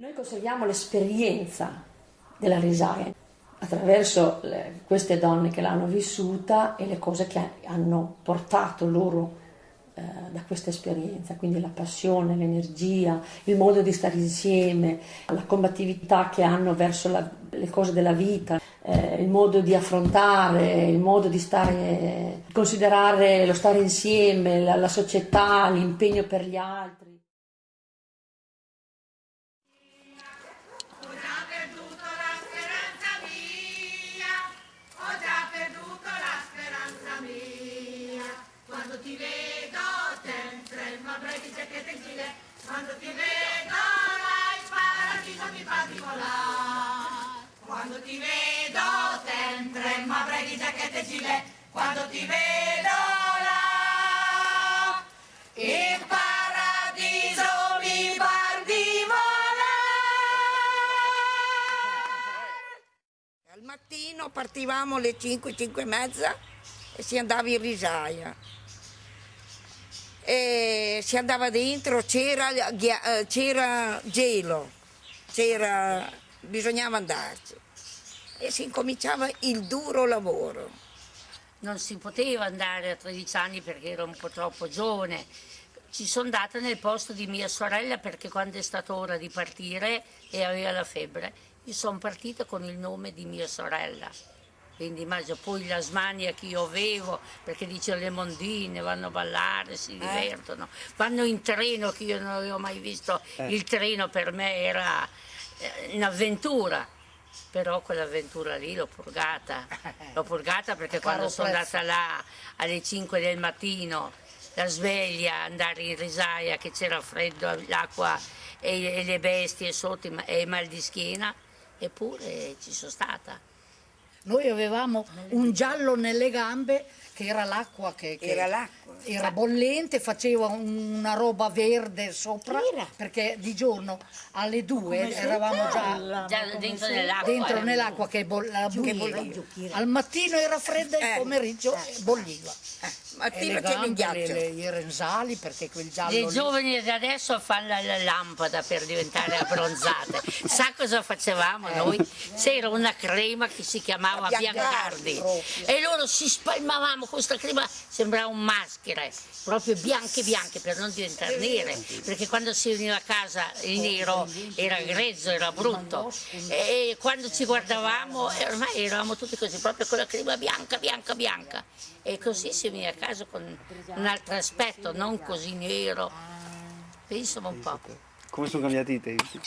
Noi conserviamo l'esperienza della risaia attraverso le, queste donne che l'hanno vissuta e le cose che hanno portato loro eh, da questa esperienza, quindi la passione, l'energia, il modo di stare insieme, la combattività che hanno verso la, le cose della vita, eh, il modo di affrontare, il modo di stare, considerare lo stare insieme, la, la società, l'impegno per gli altri. Ti vedo là il paradiso mi fa di volare. Al mattino partivamo alle 5, 5 e mezza e si andava in risaia e si andava dentro, c'era, eh, gelo, bisognava andarci e si incominciava il duro lavoro. Non si poteva andare a 13 anni perché ero un po' troppo giovane. Ci sono andata nel posto di mia sorella perché quando è stata ora di partire e aveva la febbre, io sono partita con il nome di mia sorella quindi immagino poi la smania che io avevo perché dice le mondine vanno a ballare, si eh. divertono, vanno in treno che io non avevo mai visto, eh. il treno per me era eh, un'avventura, però quell'avventura lì l'ho purgata, l'ho purgata perché quando sono andata là alle 5 del mattino, la sveglia, andare in risaia che c'era freddo, l'acqua e, le bestie sotto e mal di schiena, eppure ci sono stata. Noi avevamo un giallo nelle gambe che era l'acqua che, che era, era, bollente, faceva una roba verde sopra perché di giorno alle due eravamo già, già dentro nell'acqua dentro nell'acqua che, boll bolliva. Al mattino era fredda e il eh. pomeriggio eh. bolliva. Eh mattina c'è il ghiaccio. Le, le, I rensali perché quel giallo Le lì... giovani di adesso fanno la lampada per diventare abbronzate. Sa cosa facevamo noi? C'era una crema che si chiamava Biancardi e loro si spalmavamo questa crema, sembrava un maschere, proprio bianche bianche per non diventare nere, perché quando si veniva a casa il nero era grezzo, era brutto. E quando ci guardavamo ormai eravamo tutti così, proprio con la crema bianca, bianca, bianca. E così si veniva a casa con un altro aspetto, non così nero. Pensa un po'. Come sono cambiati i tempi?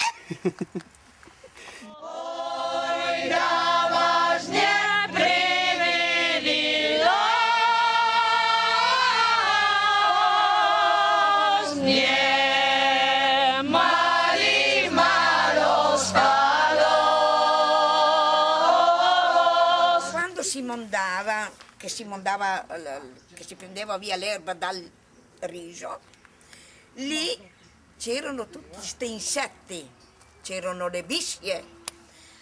Quando si mondava che si, mondava, che si prendeva via l'erba dal riso, lì c'erano tutti questi insetti, c'erano le bisce.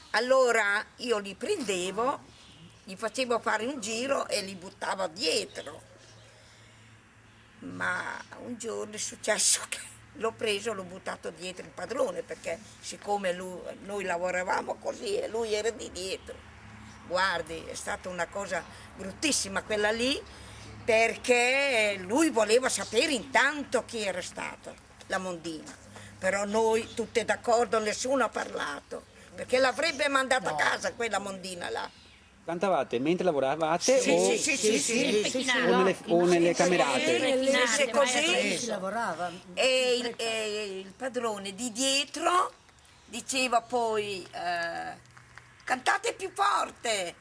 Allora io li prendevo, gli facevo fare un giro e li buttavo dietro. Ma un giorno è successo che l'ho preso, l'ho buttato dietro il padrone perché siccome lui, noi lavoravamo così e lui era di dietro guardi, è stata una cosa bruttissima quella lì, perché lui voleva sapere intanto chi era stata la Mondina. Però noi tutte d'accordo, nessuno ha parlato, perché l'avrebbe mandata no. a casa quella Mondina là. Cantavate mentre lavoravate sì, o, sì, sì, sì, sì, sì, o, nelle, o nelle camerate? Se così si lavorava. E il, e il padrone di dietro diceva poi... Eh, cantate più forte.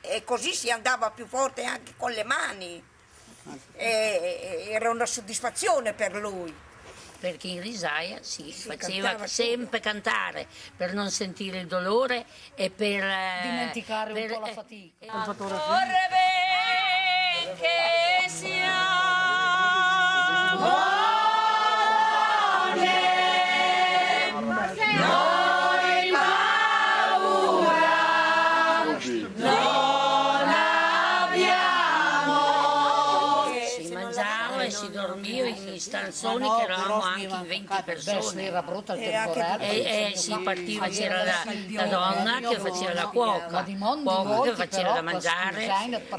E così si andava più forte anche con le mani. E, era una soddisfazione per lui. Perché in risaia si, si faceva sempre tutto. cantare per non sentire il dolore e per eh, dimenticare per, un po' la fatica. eh, che siamo e si dormiva in stanzoni che eravamo anche in 20 persone. e, e si partiva, c'era la, la, donna che faceva la cuoca, cuoca che faceva da mangiare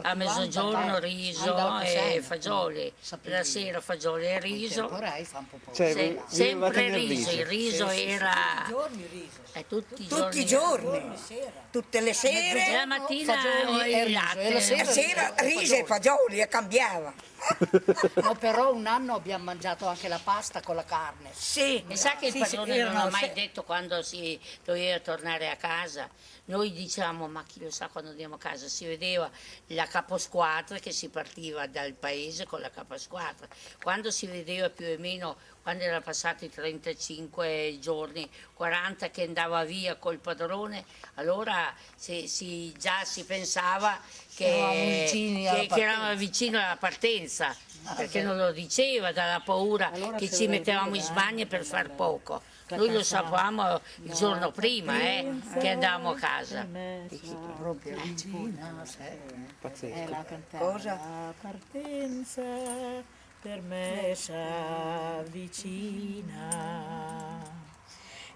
a mezzogiorno riso e fagioli, la sera fagioli e riso, sempre riso, il riso era tutti i eh, tutti giorni, tutte le sere, la mattina e il latte. la sera riso e fagioli e cambiava. No, però un anno abbiamo mangiato anche la pasta con la carne. Sì, E sa che il sì, sì, padrone non erano ha mai se- detto quando si doveva tornare a casa. Noi diciamo, ma chi lo sa quando andiamo a casa? Si vedeva la caposquadra che si partiva dal paese con la caposquadra. Quando si vedeva più o meno, quando erano passati 35 giorni, 40 che andava via col padrone, allora si- si- già si pensava che, Eravamo vicini alla che- che eravamo partenza. vicino alla partenza, perché non lo diceva dalla paura che ci mettevamo in Spagna per far poco. Noi lo sapevamo il giorno prima eh, che andavamo a casa. Proprio vicina, sai. Pazzesco. Cosa? La partenza per me s'avvicina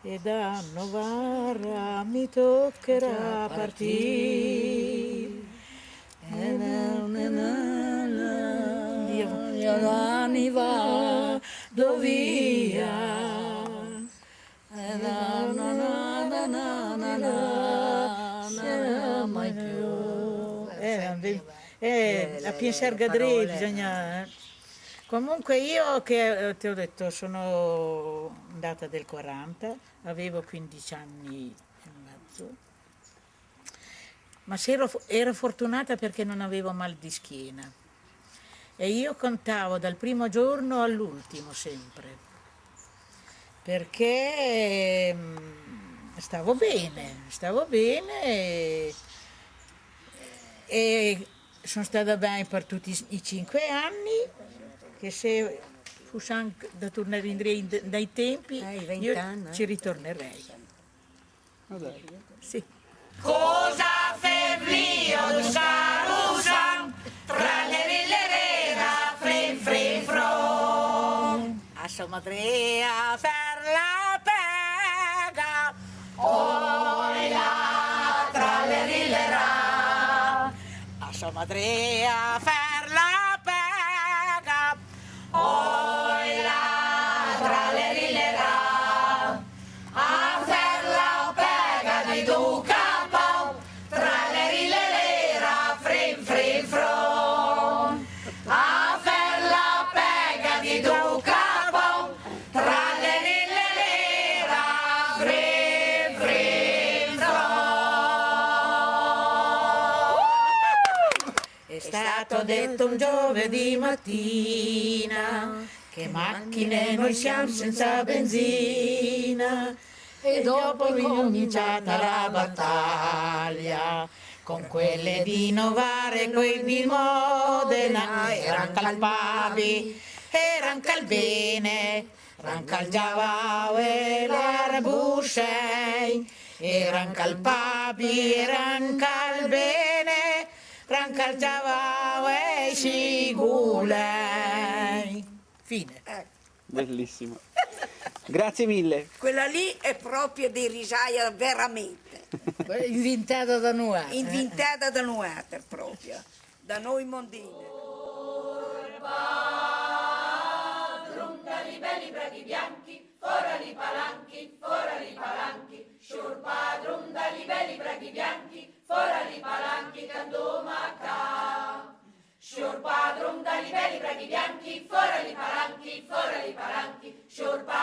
e da Novara mi toccherà partire. Io l'anni vado via. Eh, eh, eh, a pensare a Gadre bisogna... Eh. Comunque io che eh, ti ho detto sono andata del 40, avevo 15 anni e mezzo, ma ero, ero fortunata perché non avevo mal di schiena. E io contavo dal primo giorno all'ultimo sempre, perché mm, stavo bene, stavo bene e, e sono stata bene per tutti i cinque anni, che se Fushan da tornare indietro dai tempi, eh, io anni, ci ritornerei. Vabbè. Sì. Cosa febblio di Sarusan, tra le rillerera, frin frin fron, a somadrea per la pega, oila, tra le rillerera, a somadrea per detto un giovedì mattina che macchine noi siamo senza benzina. E dopo è cominciata la battaglia con quelle di Novare e quei di Modena. Eran calpavi, eran calbene, eran calgiavao e l'arbuscei, eran calpavi, eran calbene, eran calgiavao sigulei. Fine. Ecco. Bellissimo. Grazie mille. Quella lì è proprio di risaia veramente. Inventata da Nuater. Eh. Inventata da Nuater proprio, da noi mondini. Druntali belli braghi bianchi, fora forali palanchi, fora forali palanchi, sciurpa, druntali belli braghi bianchi, fora forali palanchi, candomacà. Sciorpa, dronda, livelli, preghi bianchi, fora gli palanchi, fora gli palanchi, sciorpa.